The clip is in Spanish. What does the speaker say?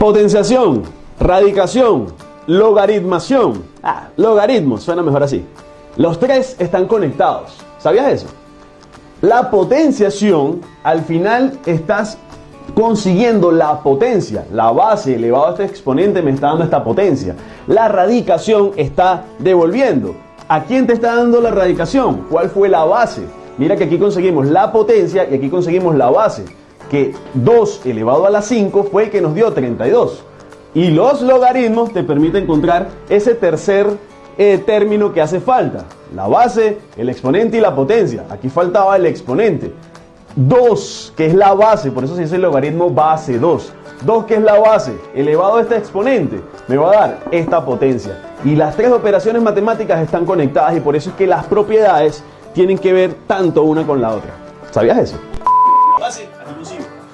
Potenciación, radicación, logaritmación. Ah, logaritmo, suena mejor así. Los tres están conectados. ¿Sabías eso? La potenciación, al final estás consiguiendo la potencia. La base elevado a este exponente me está dando esta potencia. La radicación está devolviendo. ¿A quién te está dando la radicación? ¿Cuál fue la base? Mira que aquí conseguimos la potencia y aquí conseguimos la base que 2 elevado a la 5 fue el que nos dio 32. Y los logaritmos te permiten encontrar ese tercer eh, término que hace falta. La base, el exponente y la potencia. Aquí faltaba el exponente. 2, que es la base, por eso se dice el logaritmo base 2. 2, que es la base, elevado a este exponente, me va a dar esta potencia. Y las tres operaciones matemáticas están conectadas y por eso es que las propiedades tienen que ver tanto una con la otra. ¿Sabías eso? fácil, así lo.